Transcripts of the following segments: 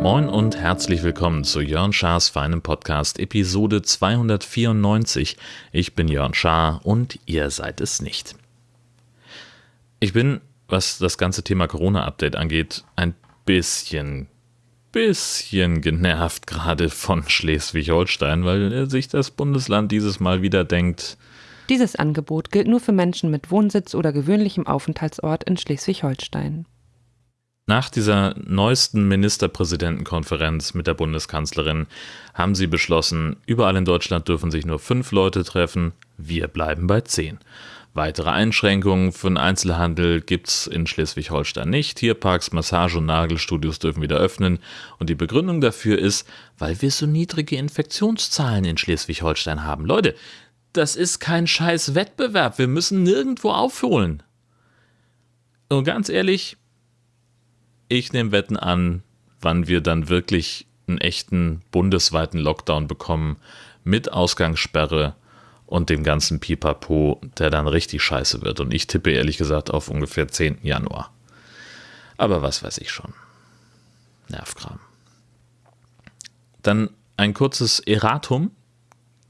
Moin und herzlich willkommen zu Jörn Schars feinem Podcast Episode 294. Ich bin Jörn Schaar und ihr seid es nicht. Ich bin, was das ganze Thema Corona-Update angeht, ein bisschen, bisschen genervt gerade von Schleswig-Holstein, weil sich das Bundesland dieses Mal wieder denkt, Dieses Angebot gilt nur für Menschen mit Wohnsitz oder gewöhnlichem Aufenthaltsort in Schleswig-Holstein. Nach dieser neuesten Ministerpräsidentenkonferenz mit der Bundeskanzlerin haben sie beschlossen, überall in Deutschland dürfen sich nur fünf Leute treffen, wir bleiben bei zehn. Weitere Einschränkungen für den Einzelhandel gibt's in Schleswig-Holstein nicht. Tierparks, Massage- und Nagelstudios dürfen wieder öffnen. Und die Begründung dafür ist, weil wir so niedrige Infektionszahlen in Schleswig-Holstein haben. Leute, das ist kein scheiß Wettbewerb. Wir müssen nirgendwo aufholen. Und ganz ehrlich, ich nehme Wetten an, wann wir dann wirklich einen echten bundesweiten Lockdown bekommen mit Ausgangssperre und dem ganzen Pipapo, der dann richtig scheiße wird. Und ich tippe ehrlich gesagt auf ungefähr 10. Januar. Aber was weiß ich schon. Nervkram. Dann ein kurzes Erratum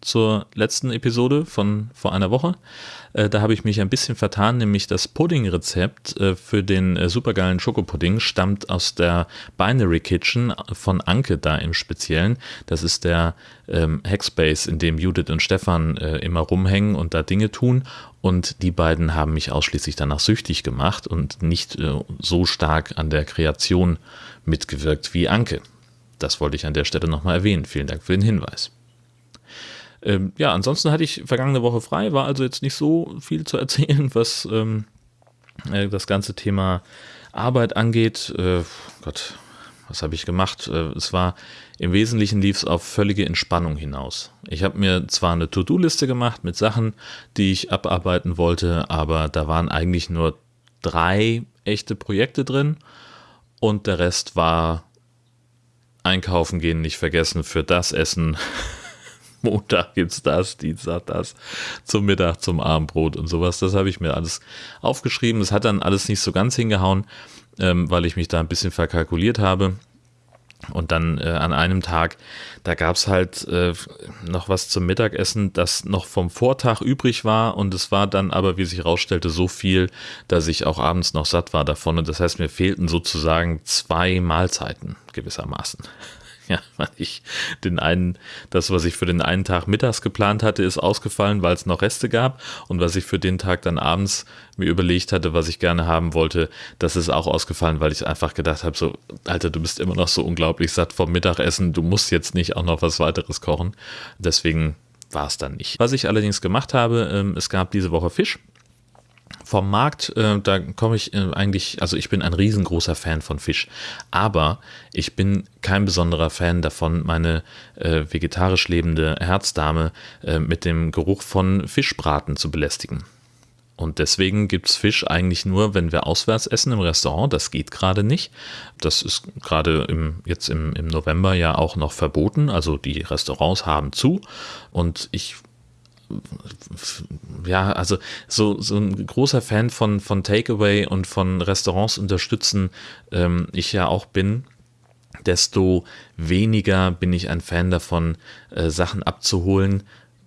zur letzten Episode von vor einer Woche. Äh, da habe ich mich ein bisschen vertan, nämlich das Pudding-Rezept äh, für den äh, supergeilen Schokopudding stammt aus der Binary Kitchen von Anke da im Speziellen. Das ist der ähm, Hackspace, in dem Judith und Stefan äh, immer rumhängen und da Dinge tun. Und die beiden haben mich ausschließlich danach süchtig gemacht und nicht äh, so stark an der Kreation mitgewirkt wie Anke. Das wollte ich an der Stelle nochmal erwähnen. Vielen Dank für den Hinweis. Ähm, ja, ansonsten hatte ich vergangene Woche frei, war also jetzt nicht so viel zu erzählen, was ähm, äh, das ganze Thema Arbeit angeht. Äh, Gott, was habe ich gemacht? Äh, es war im Wesentlichen lief es auf völlige Entspannung hinaus. Ich habe mir zwar eine To-Do-Liste gemacht mit Sachen, die ich abarbeiten wollte, aber da waren eigentlich nur drei echte Projekte drin und der Rest war einkaufen gehen nicht vergessen für das Essen, Montag gibt's das, Dienstag das, zum Mittag, zum Abendbrot und sowas. Das habe ich mir alles aufgeschrieben. Das hat dann alles nicht so ganz hingehauen, ähm, weil ich mich da ein bisschen verkalkuliert habe. Und dann äh, an einem Tag, da gab's halt äh, noch was zum Mittagessen, das noch vom Vortag übrig war. Und es war dann aber, wie sich herausstellte, so viel, dass ich auch abends noch satt war davon. Und das heißt, mir fehlten sozusagen zwei Mahlzeiten gewissermaßen. Ja, weil ich den einen, das, was ich für den einen Tag mittags geplant hatte, ist ausgefallen, weil es noch Reste gab. Und was ich für den Tag dann abends mir überlegt hatte, was ich gerne haben wollte, das ist auch ausgefallen, weil ich einfach gedacht habe, so, Alter, du bist immer noch so unglaublich satt vom Mittagessen, du musst jetzt nicht auch noch was weiteres kochen. Deswegen war es dann nicht. Was ich allerdings gemacht habe, ähm, es gab diese Woche Fisch vom Markt, äh, da komme ich äh, eigentlich, also ich bin ein riesengroßer Fan von Fisch, aber ich bin kein besonderer Fan davon, meine äh, vegetarisch lebende Herzdame äh, mit dem Geruch von Fischbraten zu belästigen. Und deswegen gibt es Fisch eigentlich nur, wenn wir auswärts essen im Restaurant. Das geht gerade nicht. Das ist gerade im, jetzt im, im November ja auch noch verboten. Also die Restaurants haben zu. Und ich ja, also so, so ein großer Fan von, von Takeaway und von Restaurants unterstützen, ähm, ich ja auch bin, desto weniger bin ich ein Fan davon, äh, Sachen abzuholen,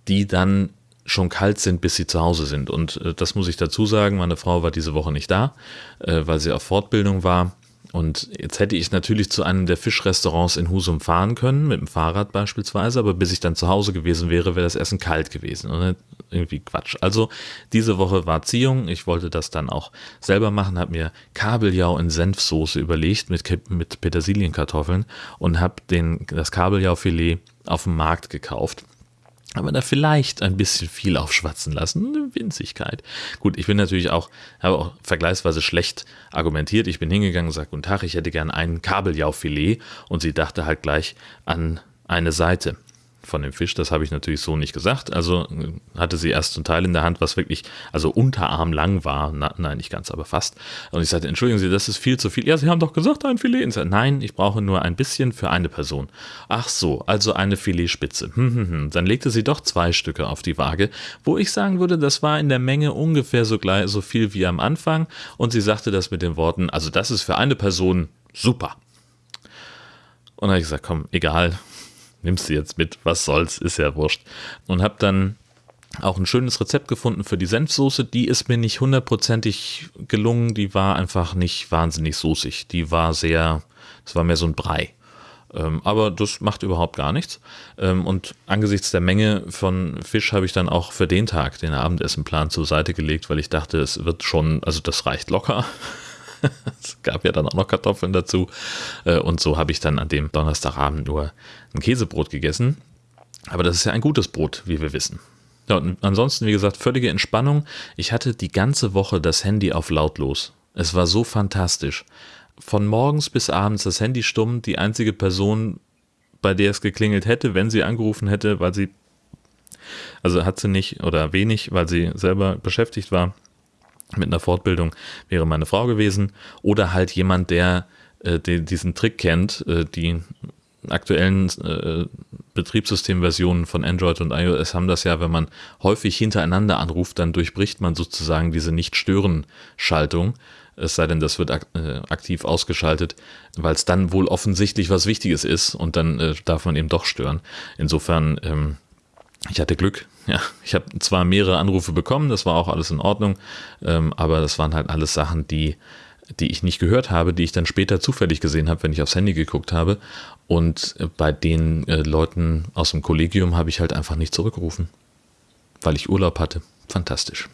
die dann schon kalt sind, bis sie zu Hause sind. Und äh, das muss ich dazu sagen, meine Frau war diese Woche nicht da, äh, weil sie auf Fortbildung war. Und jetzt hätte ich natürlich zu einem der Fischrestaurants in Husum fahren können, mit dem Fahrrad beispielsweise, aber bis ich dann zu Hause gewesen wäre, wäre das Essen kalt gewesen. Und irgendwie Quatsch. Also diese Woche war Ziehung. Ich wollte das dann auch selber machen, habe mir Kabeljau in Senfsoße überlegt mit, mit Petersilienkartoffeln und habe das Kabeljaufilet auf dem Markt gekauft aber da vielleicht ein bisschen viel aufschwatzen lassen. Eine Winzigkeit. Gut, ich bin natürlich auch, habe auch vergleichsweise schlecht argumentiert. Ich bin hingegangen und sagte, guten Tag, ich hätte gern ein Kabeljaufilet und sie dachte halt gleich an eine Seite. Von dem Fisch. Das habe ich natürlich so nicht gesagt. Also äh, hatte sie erst ein Teil in der Hand, was wirklich, also Unterarm lang war. Na, nein, nicht ganz, aber fast. Und ich sagte, entschuldigen Sie, das ist viel zu viel. Ja, Sie haben doch gesagt, ein Filet. Und sagte, nein, ich brauche nur ein bisschen für eine Person. Ach so, also eine Filetspitze. Hm, hm, hm. Dann legte sie doch zwei Stücke auf die Waage, wo ich sagen würde, das war in der Menge ungefähr so, gleich, so viel wie am Anfang. Und sie sagte das mit den Worten, also das ist für eine Person super. Und dann habe ich gesagt, komm, egal, nimmst du jetzt mit, was soll's, ist ja wurscht. Und habe dann auch ein schönes Rezept gefunden für die Senfsoße. Die ist mir nicht hundertprozentig gelungen. Die war einfach nicht wahnsinnig soßig. Die war sehr, es war mehr so ein Brei. Ähm, aber das macht überhaupt gar nichts. Ähm, und angesichts der Menge von Fisch habe ich dann auch für den Tag den Abendessenplan zur Seite gelegt, weil ich dachte, es wird schon, also das reicht locker. gab ja dann auch noch Kartoffeln dazu. Äh, und so habe ich dann an dem Donnerstagabend nur ein Käsebrot gegessen. Aber das ist ja ein gutes Brot, wie wir wissen. Ja, und ansonsten, wie gesagt, völlige Entspannung. Ich hatte die ganze Woche das Handy auf lautlos. Es war so fantastisch. Von morgens bis abends das Handy stumm, die einzige Person, bei der es geklingelt hätte, wenn sie angerufen hätte, weil sie, also hat sie nicht oder wenig, weil sie selber beschäftigt war mit einer Fortbildung, wäre meine Frau gewesen. Oder halt jemand, der äh, die, diesen Trick kennt, äh, die aktuellen äh, Betriebssystemversionen von Android und iOS haben das ja, wenn man häufig hintereinander anruft, dann durchbricht man sozusagen diese Nicht-Stören-Schaltung. Es sei denn, das wird äh, aktiv ausgeschaltet, weil es dann wohl offensichtlich was Wichtiges ist und dann äh, darf man eben doch stören. Insofern, ähm, ich hatte Glück. Ja, ich habe zwar mehrere Anrufe bekommen, das war auch alles in Ordnung, ähm, aber das waren halt alles Sachen, die die ich nicht gehört habe, die ich dann später zufällig gesehen habe, wenn ich aufs Handy geguckt habe. Und äh, bei den äh, Leuten aus dem Kollegium habe ich halt einfach nicht zurückgerufen, weil ich Urlaub hatte. Fantastisch.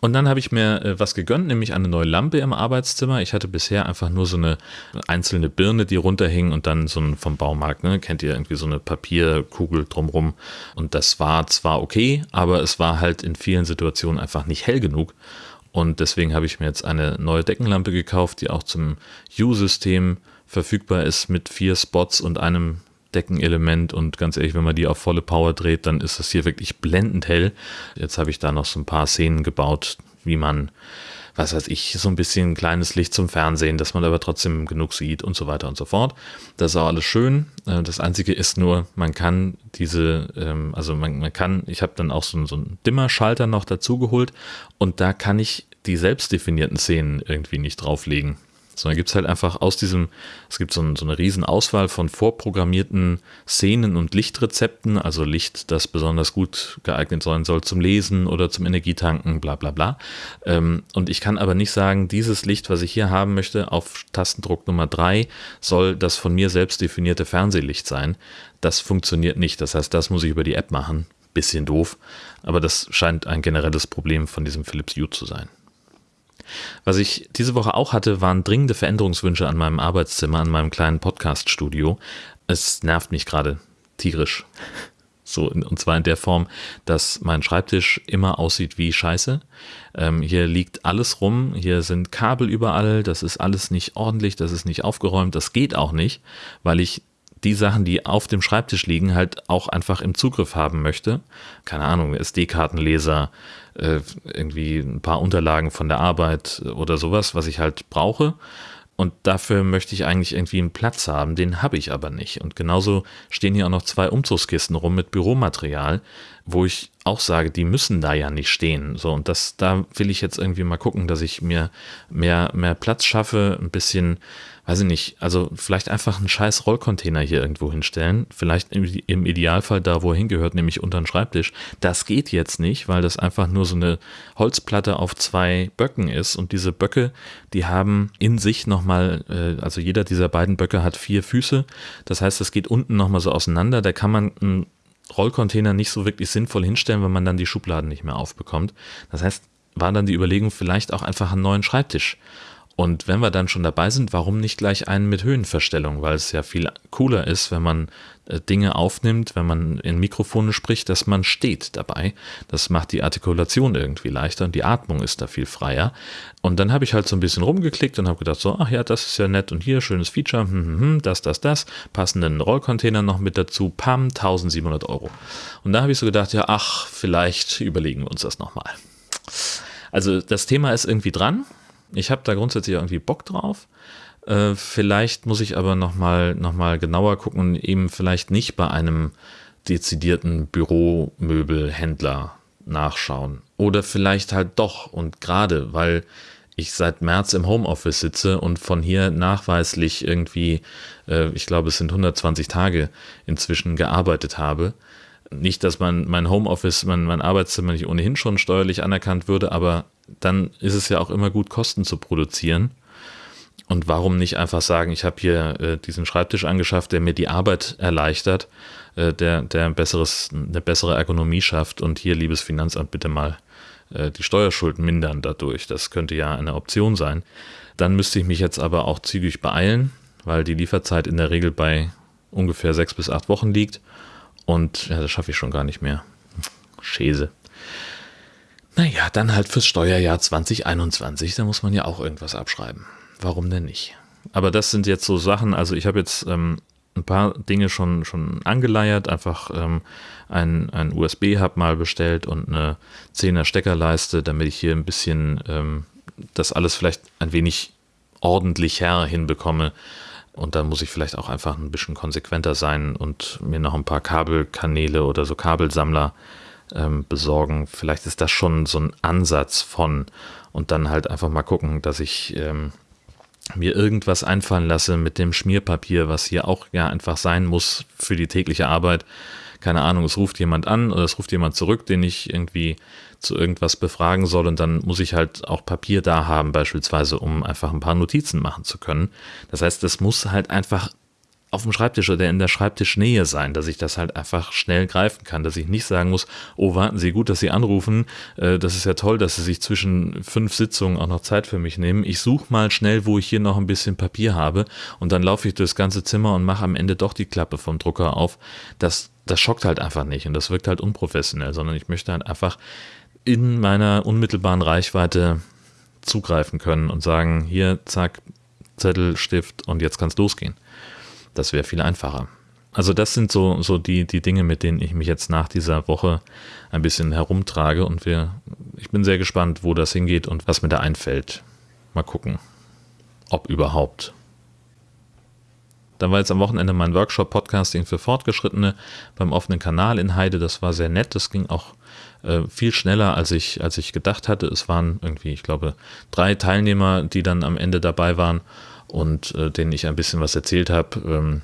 Und dann habe ich mir äh, was gegönnt, nämlich eine neue Lampe im Arbeitszimmer. Ich hatte bisher einfach nur so eine einzelne Birne, die runterhing und dann so ein vom Baumarkt, ne? kennt ihr irgendwie so eine Papierkugel drumrum. Und das war zwar okay, aber es war halt in vielen Situationen einfach nicht hell genug. Und deswegen habe ich mir jetzt eine neue Deckenlampe gekauft, die auch zum U-System verfügbar ist mit vier Spots und einem Deckenelement. Und ganz ehrlich, wenn man die auf volle Power dreht, dann ist das hier wirklich blendend hell. Jetzt habe ich da noch so ein paar Szenen gebaut, wie man was weiß ich, so ein bisschen kleines Licht zum Fernsehen, dass man aber trotzdem genug sieht und so weiter und so fort. Das ist auch alles schön. Äh, das Einzige ist nur, man kann diese, ähm, also man, man kann, ich habe dann auch so, so einen Dimmerschalter noch dazu geholt und da kann ich die selbst definierten Szenen irgendwie nicht drauflegen sondern gibt es halt einfach aus diesem, es gibt so, ein, so eine riesen Auswahl von vorprogrammierten Szenen und Lichtrezepten, also Licht, das besonders gut geeignet sein soll zum Lesen oder zum Energietanken, bla bla bla. Ähm, und ich kann aber nicht sagen, dieses Licht, was ich hier haben möchte, auf Tastendruck Nummer 3 soll das von mir selbst definierte Fernsehlicht sein. Das funktioniert nicht. Das heißt, das muss ich über die App machen. Bisschen doof, aber das scheint ein generelles Problem von diesem Philips Hue zu sein. Was ich diese Woche auch hatte, waren dringende Veränderungswünsche an meinem Arbeitszimmer, an meinem kleinen Podcast-Studio. Es nervt mich gerade tierisch. So, und zwar in der Form, dass mein Schreibtisch immer aussieht wie Scheiße. Ähm, hier liegt alles rum, hier sind Kabel überall, das ist alles nicht ordentlich, das ist nicht aufgeräumt, das geht auch nicht, weil ich die Sachen, die auf dem Schreibtisch liegen, halt auch einfach im Zugriff haben möchte. Keine Ahnung, SD-Kartenleser, äh, irgendwie ein paar Unterlagen von der Arbeit oder sowas, was ich halt brauche. Und dafür möchte ich eigentlich irgendwie einen Platz haben, den habe ich aber nicht. Und genauso stehen hier auch noch zwei Umzugskisten rum mit Büromaterial, wo ich auch sage, die müssen da ja nicht stehen. So, und das, da will ich jetzt irgendwie mal gucken, dass ich mir mehr, mehr Platz schaffe, ein bisschen weiß ich nicht, also vielleicht einfach einen scheiß Rollcontainer hier irgendwo hinstellen. Vielleicht im, Idealfall da, wo er hingehört, nämlich unter den Schreibtisch. Das geht jetzt nicht, weil das einfach nur so eine Holzplatte auf zwei Böcken ist. Und diese Böcke, die haben in sich nochmal, äh, also jeder dieser beiden Böcke hat vier Füße. Das heißt, es geht unten nochmal so auseinander. Da kann man einen Rollcontainer nicht so wirklich sinnvoll hinstellen, wenn man dann die Schubladen nicht mehr aufbekommt. Das heißt, war dann die Überlegung, vielleicht auch einfach einen neuen Schreibtisch Und wenn wir dann schon dabei sind, warum nicht gleich einen mit Höhenverstellung? Weil es ja viel cooler ist, wenn man Dinge aufnimmt, wenn man in Mikrofone spricht, dass man steht dabei. Das macht die Artikulation irgendwie leichter und die Atmung ist da viel freier. Und dann habe ich halt so ein bisschen rumgeklickt und habe gedacht, so, ach ja, das ist ja nett und hier, schönes Feature, hm, hm, hm, das, das, das, passenden Rollcontainer noch mit dazu, pam, 1700 Euro. Und da habe ich so gedacht, ja, ach, vielleicht überlegen wir uns das nochmal. Also das Thema ist irgendwie dran ich habe da grundsätzlich irgendwie Bock drauf. Äh, vielleicht muss ich aber nochmal noch mal genauer gucken, eben vielleicht nicht bei einem dezidierten Büromöbelhändler nachschauen. Oder vielleicht halt doch und gerade, weil ich seit März im Homeoffice sitze und von hier nachweislich irgendwie, äh, ich glaube, es sind 120 Tage inzwischen gearbeitet habe. Nicht, dass man mein Homeoffice, mein, mein Arbeitszimmer nicht ohnehin schon steuerlich anerkannt würde, aber dann ist es ja auch immer gut, Kosten zu produzieren. Und warum nicht einfach sagen, ich habe hier äh, diesen Schreibtisch angeschafft, der mir die Arbeit erleichtert, äh, der, der ein besseres, eine bessere Ergonomie schafft und hier, liebes Finanzamt, bitte mal äh, die Steuerschulden mindern dadurch. Das könnte ja eine Option sein. Dann müsste ich mich jetzt aber auch zügig beeilen, weil die Lieferzeit in der Regel bei ungefähr sechs bis acht Wochen liegt. Und ja, das schaffe ich schon gar nicht mehr. Schäse. Naja, dann halt fürs Steuerjahr 2021, da muss man ja auch irgendwas abschreiben. Warum denn nicht? Aber das sind jetzt so Sachen, also ich habe jetzt ähm, ein paar Dinge schon, schon angeleiert, einfach ähm, ein, ein USB-Hub mal bestellt und eine 10er Steckerleiste, damit ich hier ein bisschen ähm, das alles vielleicht ein wenig ordentlicher hinbekomme. Und dann muss ich vielleicht auch einfach ein bisschen konsequenter sein und mir noch ein paar Kabelkanäle oder so Kabelsammler äh, ähm, besorgen. Vielleicht ist das schon so ein Ansatz von und dann halt einfach mal gucken, dass ich ähm, mir irgendwas einfallen lasse mit dem Schmierpapier, was hier auch ja einfach sein muss für die tägliche Arbeit. Keine Ahnung, es ruft jemand an oder es ruft jemand zurück, den ich irgendwie zu irgendwas befragen soll und dann muss ich halt auch Papier da haben, beispielsweise, um einfach ein paar Notizen machen zu können. Das heißt, es muss halt einfach auf dem Schreibtisch oder in der Schreibtischnähe sein, dass ich das halt einfach schnell greifen kann, dass ich nicht sagen muss, oh, warten Sie, gut, dass Sie anrufen, äh, das ist ja toll, dass Sie sich zwischen fünf Sitzungen auch noch Zeit für mich nehmen. Ich suche mal schnell, wo ich hier noch ein bisschen Papier habe und dann laufe ich durchs ganze Zimmer und mache am Ende doch die Klappe vom Drucker auf. Das, das schockt halt einfach nicht und das wirkt halt unprofessionell, sondern ich möchte halt einfach in meiner unmittelbaren Reichweite zugreifen können und sagen, hier, zack, Zettel, Stift und jetzt kann es losgehen. Das wäre viel einfacher. Also das sind so, so die, die Dinge, mit denen ich mich jetzt nach dieser Woche ein bisschen herumtrage und wir, ich bin sehr gespannt, wo das hingeht und was mir da einfällt. Mal gucken, ob überhaupt. Dann war jetzt am Wochenende mein Workshop Podcasting für Fortgeschrittene beim offenen Kanal in Heide. Das war sehr nett. Das ging auch äh, viel schneller, als ich, als ich gedacht hatte. Es waren irgendwie, ich glaube, drei Teilnehmer, die dann am Ende dabei waren und äh, denen ich ein bisschen was erzählt habe. Ähm,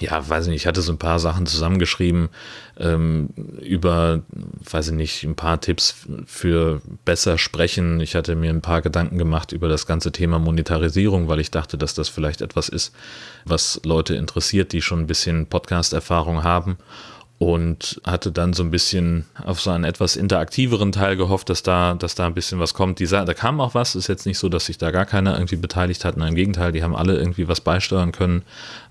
ja, weiß ich nicht, ich hatte so ein paar Sachen zusammengeschrieben ähm, über, weiß ich nicht, ein paar Tipps für besser sprechen. Ich hatte mir ein paar Gedanken gemacht über das ganze Thema Monetarisierung, weil ich dachte, dass das vielleicht etwas ist, was Leute interessiert, die schon ein bisschen Podcast-Erfahrung haben und hatte dann so ein bisschen auf so einen etwas interaktiveren Teil gehofft, dass da, dass da ein bisschen was kommt. Die, da kam auch was, ist jetzt nicht so, dass sich da gar keiner irgendwie beteiligt hat. Nein, im Gegenteil, die haben alle irgendwie was beisteuern können.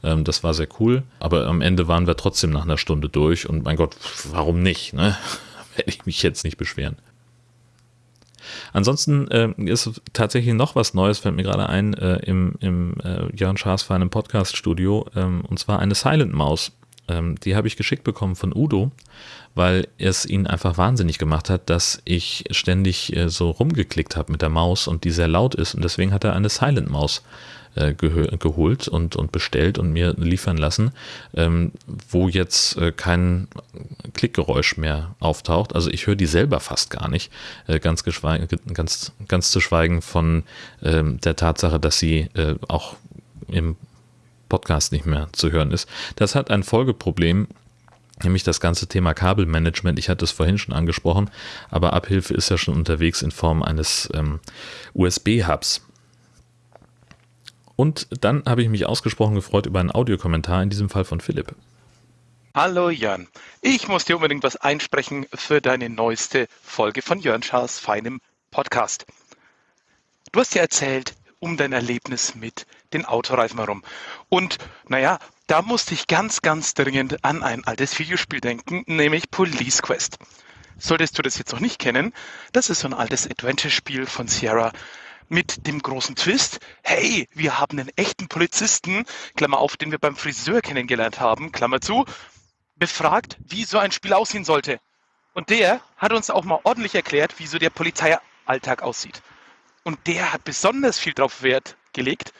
Ähm, das war sehr cool. Aber am Ende waren wir trotzdem nach einer Stunde durch und mein Gott, warum nicht? Ne? Werde ich mich jetzt nicht beschweren. Ansonsten äh, ist tatsächlich noch was Neues, fällt mir gerade ein, äh, im, im äh, Jörn Schaas für einem Podcast-Studio, ähm, und zwar eine Silent Maus. Ähm, die habe ich geschickt bekommen von Udo, weil es ihn einfach wahnsinnig gemacht hat, dass ich ständig äh, so rumgeklickt habe mit der Maus und die sehr laut ist. Und deswegen hat er eine Silent Maus äh, geholt und, und bestellt und mir liefern lassen, ähm, wo jetzt äh, kein Klickgeräusch mehr auftaucht. Also ich höre die selber fast gar nicht, äh, ganz, ganz, ganz zu schweigen von ähm, der Tatsache, dass sie äh, auch im Podcast nicht mehr zu hören ist. Das hat ein Folgeproblem, nämlich das ganze Thema Kabelmanagement. Ich hatte es vorhin schon angesprochen, aber Abhilfe ist ja schon unterwegs in Form eines ähm, USB-Hubs. Und dann habe ich mich ausgesprochen gefreut über einen Audiokommentar, in diesem Fall von Philipp. Hallo Jan, ich muss dir unbedingt was einsprechen für deine neueste Folge von Jörn Schaas feinem Podcast. Du hast ja erzählt, um dein Erlebnis mit den Autoreifen herum. Und naja, da musste ich ganz, ganz dringend an ein altes Videospiel denken, nämlich Police Quest. Solltest du das jetzt noch nicht kennen, das ist so ein altes Adventure-Spiel von Sierra mit dem großen Twist, hey, wir haben einen echten Polizisten, Klammer auf, den wir beim Friseur kennengelernt haben, Klammer zu, befragt, wie so ein Spiel aussehen sollte. Und der hat uns auch mal ordentlich erklärt, wie so der Polizeialltag aussieht. Und der hat besonders viel darauf Wert gelegt,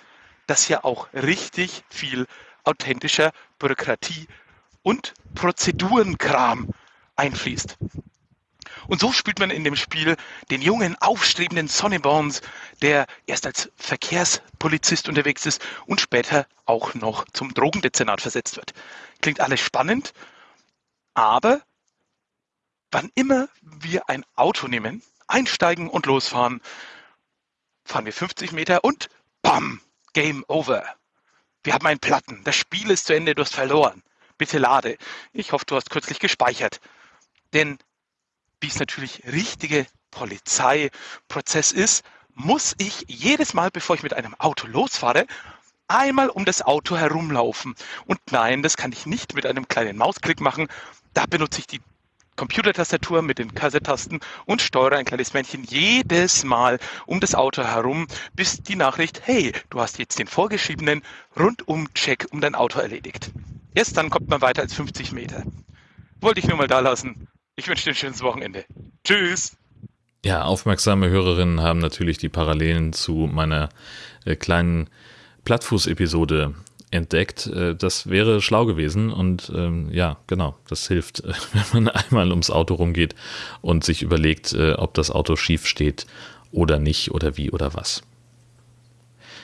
dass hier auch richtig viel authentischer Bürokratie und Prozedurenkram einfließt. Und so spielt man in dem Spiel den jungen, aufstrebenden Sonny Bones, der erst als Verkehrspolizist unterwegs ist und später auch noch zum Drogendezernat versetzt wird. Klingt alles spannend, aber wann immer wir ein Auto nehmen, einsteigen und losfahren, fahren wir 50 Meter und BAM! Game over. Wir haben einen Platten. Das Spiel ist zu Ende, du hast verloren. Bitte lade. Ich hoffe, du hast kürzlich gespeichert. Denn wie es natürlich richtige Polizeiprozess ist, muss ich jedes Mal, bevor ich mit einem Auto losfahre, einmal um das Auto herumlaufen. Und nein, das kann ich nicht mit einem kleinen Mausklick machen. Da benutze ich die Computertastatur mit den Kassettasten und steuere ein kleines Männchen jedes Mal um das Auto herum, bis die Nachricht, hey, du hast jetzt den vorgeschriebenen Rundum-Check um dein Auto erledigt. Erst dann kommt man weiter als 50 Meter. Wollte ich nur mal da lassen. Ich wünsche dir ein schönes Wochenende. Tschüss. Ja, aufmerksame Hörerinnen haben natürlich die Parallelen zu meiner äh, kleinen Plattfuß-Episode entdeckt. Äh, das wäre schlau gewesen und ähm, ja, genau, das hilft, wenn man einmal ums Auto rumgeht und sich überlegt, äh, ob das Auto schief steht oder nicht oder wie oder was.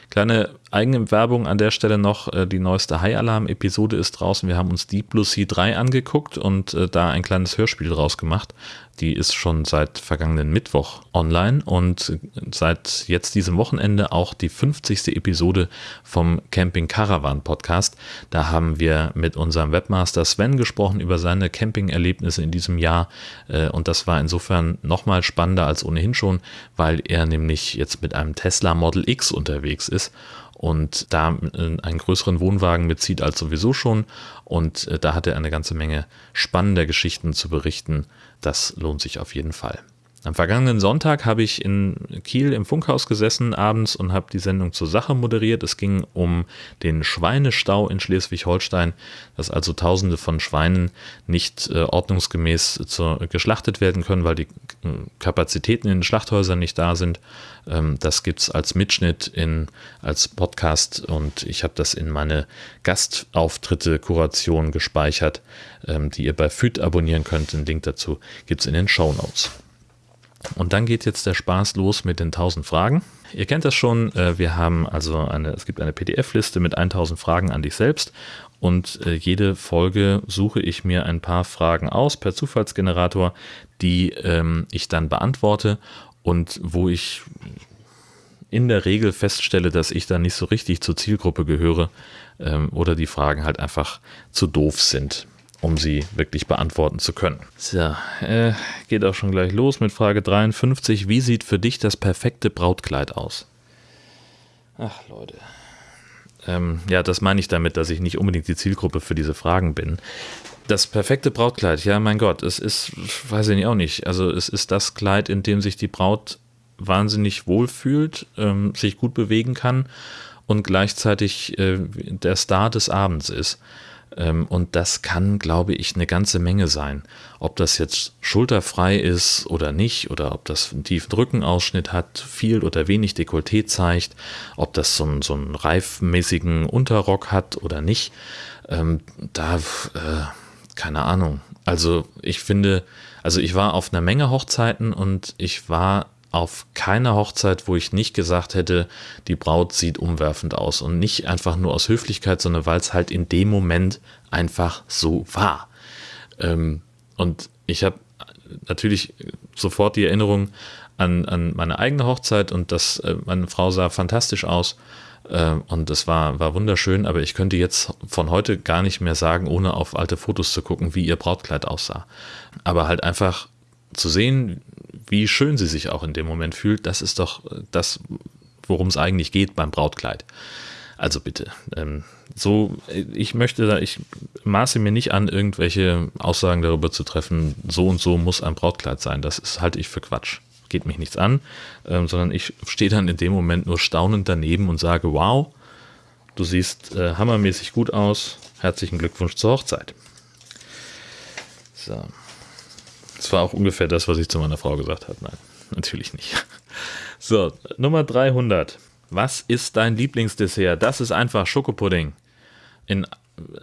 Kleine eigene Werbung an der Stelle noch. Äh, die neueste High Alarm Episode ist draußen. Wir haben uns Deep Blue Sea 3 angeguckt und äh, da ein kleines Hörspiel draus gemacht. Die ist schon seit vergangenen Mittwoch online und seit jetzt diesem Wochenende auch die 50. Episode vom Camping Caravan Podcast. Da haben wir mit unserem Webmaster Sven gesprochen über seine Camping-Erlebnisse in diesem Jahr äh, und das war insofern nochmal spannender als ohnehin schon, weil er nämlich jetzt mit einem Tesla Model X unterwegs ist und da einen größeren Wohnwagen mitzieht als sowieso schon. Und äh, da hat er eine ganze Menge spannender Geschichten zu berichten. Das lohnt sich auf jeden Fall. Am vergangenen Sonntag habe ich in Kiel im Funkhaus gesessen abends und habe die Sendung zur Sache moderiert. Es ging um den Schweinestau in Schleswig-Holstein, dass also Tausende von Schweinen nicht äh, ordnungsgemäß zu, geschlachtet werden können, weil die äh, Kapazitäten in den Schlachthäusern nicht da sind. Ähm, das gibt es als Mitschnitt in, als Podcast und ich habe das in meine Gastauftritte-Kuration gespeichert, ähm, die ihr bei FÜD abonnieren könnt. Den Link dazu gibt es in den Show Notes. Und dann geht jetzt der Spaß los mit den 1000 Fragen. Ihr kennt das schon, äh, wir haben also eine, es gibt eine PDF-Liste mit 1000 Fragen an dich selbst und äh, jede Folge suche ich mir ein paar Fragen aus per Zufallsgenerator, die ähm, ich dann beantworte und wo ich in der Regel feststelle, dass ich da nicht so richtig zur Zielgruppe gehöre ähm, oder die Fragen halt einfach zu doof sind um sie wirklich beantworten zu können. So, äh, geht auch schon gleich los mit Frage 53. Wie sieht für dich das perfekte Brautkleid aus? Ach, Leute. Ähm, ja, das meine ich damit, dass ich nicht unbedingt die Zielgruppe für diese Fragen bin. Das perfekte Brautkleid, ja, mein Gott, es ist, weiß ich nicht auch nicht. Also, es ist das Kleid, in dem sich die Braut wahnsinnig wohlfühlt, ähm, sich gut bewegen kann und gleichzeitig äh, der Star des Abends ist. Ähm, und das kann, glaube ich, eine ganze Menge sein. Ob das jetzt schulterfrei ist oder nicht, oder ob das einen tiefen Rückenausschnitt hat, viel oder wenig Dekolleté zeigt, ob das so einen, so einen reifmäßigen Unterrock hat oder nicht. Ähm, da, äh, keine Ahnung. Also ich finde, also ich war auf einer Menge Hochzeiten und ich war auf keiner Hochzeit, wo ich nicht gesagt hätte, die Braut sieht umwerfend aus. Und nicht einfach nur aus Höflichkeit, sondern weil es halt in dem Moment einfach so war. Ähm, und ich habe natürlich sofort die Erinnerung an, an meine eigene Hochzeit und das, äh, meine Frau sah fantastisch aus. Äh, und es war, war wunderschön, aber ich könnte jetzt von heute gar nicht mehr sagen, ohne auf alte Fotos zu gucken, wie ihr Brautkleid aussah. Aber halt einfach zu sehen, wie schön sie sich auch in dem Moment fühlt, das ist doch das, worum es eigentlich geht beim Brautkleid. Also bitte, ähm, so, ich möchte da, ich maße mir nicht an, irgendwelche Aussagen darüber zu treffen, so und so muss ein Brautkleid sein. Das ist, halte ich für Quatsch. Geht mich nichts an, ähm, sondern ich stehe dann in dem Moment nur staunend daneben und sage, wow, du siehst äh, hammermäßig gut aus. Herzlichen Glückwunsch zur Hochzeit. So. War auch ungefähr das, was ich zu meiner Frau gesagt habe. Nein, natürlich nicht. So, Nummer 300. Was ist dein Lieblingsdessert? Das ist einfach Schokopudding. In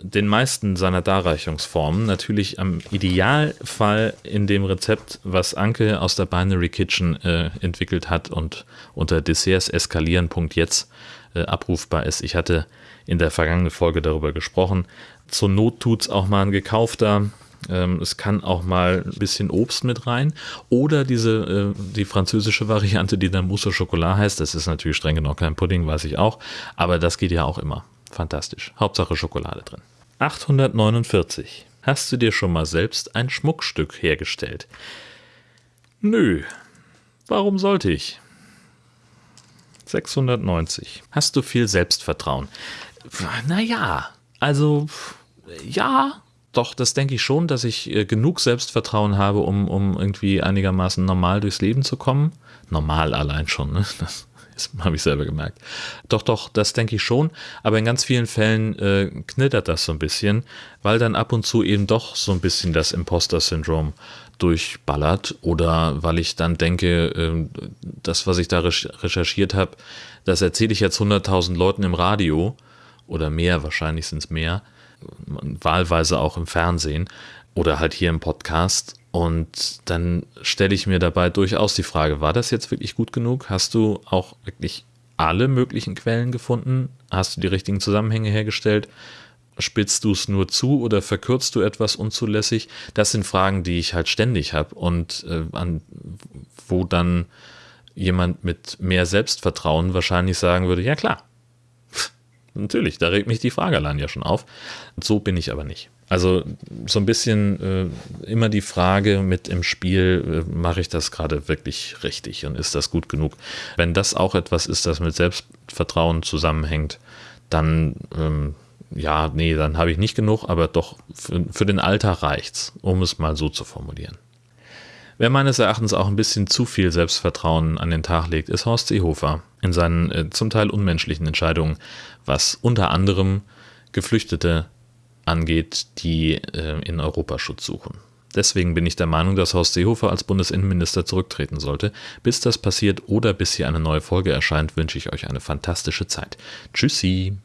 den meisten seiner Darreichungsformen. Natürlich am Idealfall in dem Rezept, was Anke aus der Binary Kitchen äh, entwickelt hat und unter dessertseskalieren.jetzt äh, abrufbar ist. Ich hatte in der vergangenen Folge darüber gesprochen. Zur Not tut es auch mal ein gekaufter ähm, es kann auch mal ein bisschen Obst mit rein. Oder diese, äh, die französische Variante, die dann Mousse au Chocolat heißt. Das ist natürlich streng genommen kein Pudding, weiß ich auch. Aber das geht ja auch immer. Fantastisch. Hauptsache Schokolade drin. 849. Hast du dir schon mal selbst ein Schmuckstück hergestellt? Nö. Warum sollte ich? 690. Hast du viel Selbstvertrauen? Naja, also ja, doch, das denke ich schon, dass ich äh, genug Selbstvertrauen habe, um, um irgendwie einigermaßen normal durchs Leben zu kommen. Normal allein schon, ne? Das habe ich selber gemerkt. Doch, doch, das denke ich schon. Aber in ganz vielen Fällen äh, knittert das so ein bisschen, weil dann ab und zu eben doch so ein bisschen das Imposter-Syndrom durchballert oder weil ich dann denke, äh, das, was ich da recherchiert habe, das erzähle ich jetzt 100.000 Leuten im Radio oder mehr, wahrscheinlich sind es mehr wahlweise auch im Fernsehen oder halt hier im Podcast. Und dann stelle ich mir dabei durchaus die Frage, war das jetzt wirklich gut genug? Hast du auch wirklich alle möglichen Quellen gefunden? Hast du die richtigen Zusammenhänge hergestellt? Spitzt du es nur zu oder verkürzt du etwas unzulässig? Das sind Fragen, die ich halt ständig habe und äh, an, wo dann jemand mit mehr Selbstvertrauen wahrscheinlich sagen würde, ja klar, Natürlich, da regt mich die Frage allein ja schon auf. So bin ich aber nicht. Also so ein bisschen äh, immer die Frage mit im Spiel, äh, mache ich das gerade wirklich richtig und ist das gut genug? Wenn das auch etwas ist, das mit Selbstvertrauen zusammenhängt, dann ähm, ja, nee, dann habe ich nicht genug, aber doch für, für den Alltag reicht's, um es mal so zu formulieren. Wer meines Erachtens auch ein bisschen zu viel Selbstvertrauen an den Tag legt, ist Horst Seehofer in seinen äh, zum Teil unmenschlichen Entscheidungen, was unter anderem Geflüchtete angeht, die äh, in Europa Schutz suchen. Deswegen bin ich der Meinung, dass Horst Seehofer als Bundesinnenminister zurücktreten sollte. Bis das passiert oder bis hier eine neue Folge erscheint, wünsche ich euch eine fantastische Zeit. Tschüssi!